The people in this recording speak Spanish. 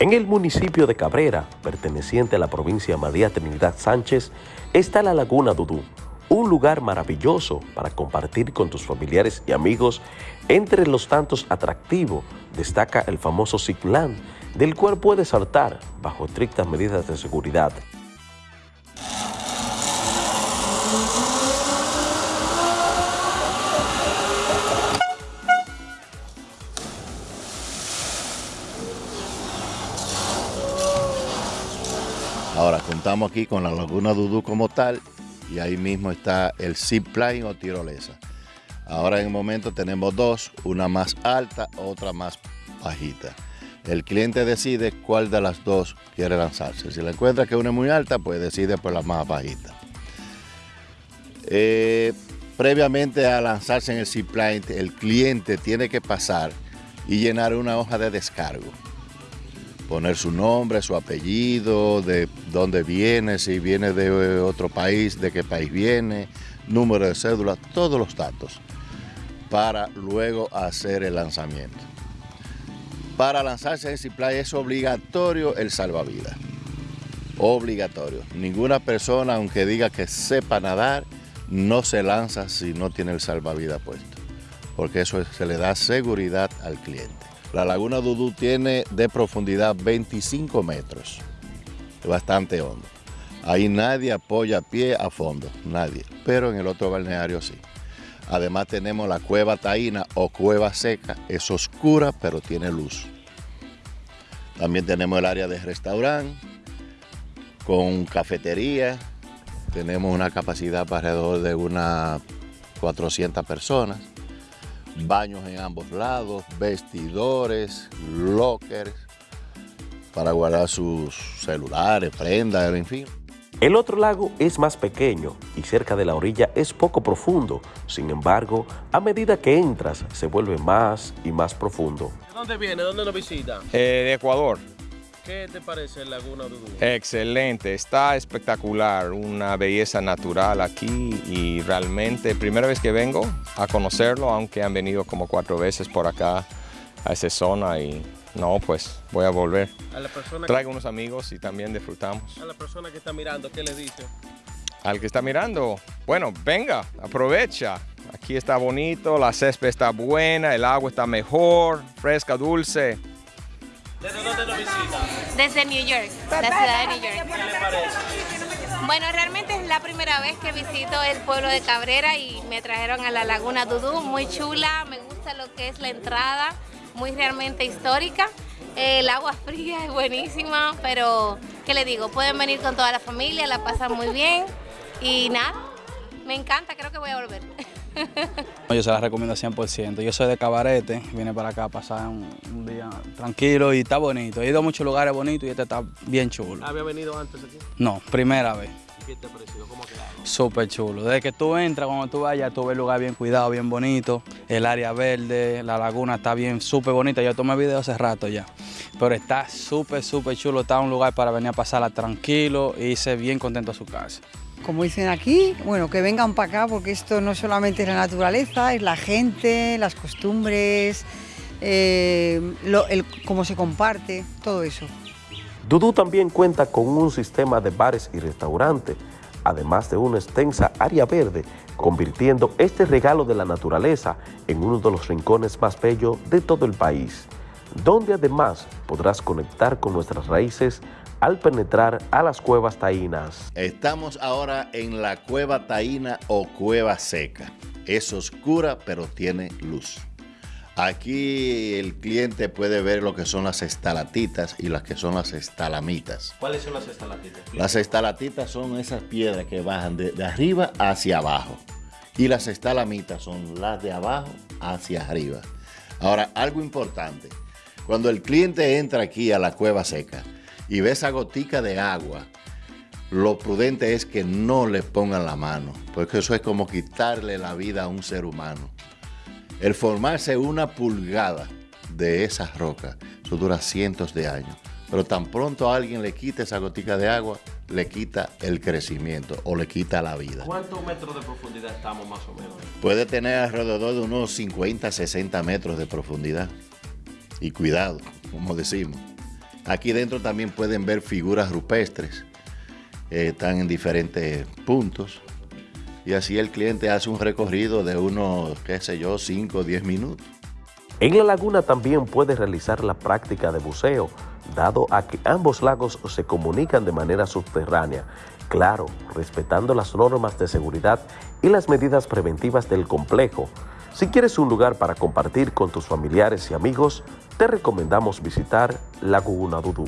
En el municipio de Cabrera, perteneciente a la provincia María Trinidad Sánchez, está la Laguna Dudú, un lugar maravilloso para compartir con tus familiares y amigos. Entre los tantos atractivos destaca el famoso Zipland, del cual puedes saltar bajo estrictas medidas de seguridad. Ahora contamos aquí con la Laguna Dudú como tal y ahí mismo está el zipline o tirolesa. Ahora en el momento tenemos dos, una más alta, otra más bajita. El cliente decide cuál de las dos quiere lanzarse. Si le encuentra que una es muy alta, pues decide por la más bajita. Eh, previamente a lanzarse en el zipline, el cliente tiene que pasar y llenar una hoja de descargo poner su nombre, su apellido, de dónde viene, si viene de otro país, de qué país viene, número de cédula, todos los datos para luego hacer el lanzamiento. Para lanzarse en Ciplay es obligatorio el salvavidas. Obligatorio. Ninguna persona, aunque diga que sepa nadar, no se lanza si no tiene el salvavidas puesto. Porque eso se le da seguridad al cliente. La laguna Dudú tiene de profundidad 25 metros, bastante hondo. Ahí nadie apoya pie a fondo, nadie, pero en el otro balneario sí. Además tenemos la cueva taína o cueva seca, es oscura pero tiene luz. También tenemos el área de restaurante con cafetería, tenemos una capacidad para alrededor de unas 400 personas baños en ambos lados, vestidores, lockers para guardar sus celulares, prendas, en fin. El otro lago es más pequeño y cerca de la orilla es poco profundo. Sin embargo, a medida que entras, se vuelve más y más profundo. ¿De dónde viene? ¿Dónde lo visita? Eh, de Ecuador. ¿Qué te parece el Laguna Dudú? Excelente, está espectacular, una belleza natural aquí y realmente primera vez que vengo a conocerlo, aunque han venido como cuatro veces por acá a esa zona y no, pues voy a volver. A la persona Traigo unos amigos y también disfrutamos. A la persona que está mirando, ¿qué le dice? Al que está mirando, bueno, venga, aprovecha. Aquí está bonito, la césped está buena, el agua está mejor, fresca, dulce. ¿Desde dónde lo visita? Desde New York, la ciudad de New York. Bueno, realmente es la primera vez que visito el pueblo de Cabrera y me trajeron a la Laguna Dudú, muy chula, me gusta lo que es la entrada, muy realmente histórica. El agua fría es buenísima, pero ¿qué le digo? Pueden venir con toda la familia, la pasan muy bien y nada, me encanta, creo que voy a volver. Yo se la recomiendo 100%. Yo soy de Cabarete, vine para acá a pasar un, un día tranquilo y está bonito. He ido a muchos lugares bonitos y este está bien chulo. ¿Había venido antes aquí? No, primera vez. ¿Y qué te ha parecido? ¿Cómo ha quedado? Súper chulo. Desde que tú entras, cuando tú vayas, tú ves el lugar bien cuidado, bien bonito. El área verde, la laguna está bien, súper bonita. Yo tomé video hace rato ya. Pero está súper, súper chulo. Está un lugar para venir a pasarla tranquilo y irse bien contento a su casa. Como dicen aquí, bueno, que vengan para acá porque esto no solamente es la naturaleza, es la gente, las costumbres, eh, cómo se comparte, todo eso. Dudú también cuenta con un sistema de bares y restaurantes, además de una extensa área verde, convirtiendo este regalo de la naturaleza en uno de los rincones más bellos de todo el país, donde además podrás conectar con nuestras raíces al penetrar a las cuevas taínas. Estamos ahora en la cueva taína o cueva seca. Es oscura pero tiene luz. Aquí el cliente puede ver lo que son las estalatitas y las que son las estalamitas. ¿Cuáles son las estalactitas? Las estalatitas son esas piedras que bajan de, de arriba hacia abajo. Y las estalamitas son las de abajo hacia arriba. Ahora, algo importante. Cuando el cliente entra aquí a la cueva seca y ve esa gotica de agua, lo prudente es que no le pongan la mano, porque eso es como quitarle la vida a un ser humano. El formarse una pulgada de esas rocas, eso dura cientos de años. Pero tan pronto a alguien le quita esa gotica de agua, le quita el crecimiento o le quita la vida. ¿Cuántos metros de profundidad estamos más o menos? Puede tener alrededor de unos 50, 60 metros de profundidad. Y cuidado, como decimos. Aquí dentro también pueden ver figuras rupestres, eh, están en diferentes puntos. Y así el cliente hace un recorrido de unos, qué sé yo, 5 o 10 minutos. En la laguna también puede realizar la práctica de buceo, dado a que ambos lagos se comunican de manera subterránea, claro, respetando las normas de seguridad y las medidas preventivas del complejo. Si quieres un lugar para compartir con tus familiares y amigos, te recomendamos visitar Laguna Dudú.